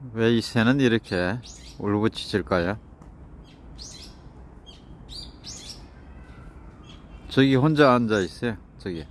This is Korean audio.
왜 이 새는 이렇게 울부짖을까요? 저기 혼자 앉아 있어요. 저기.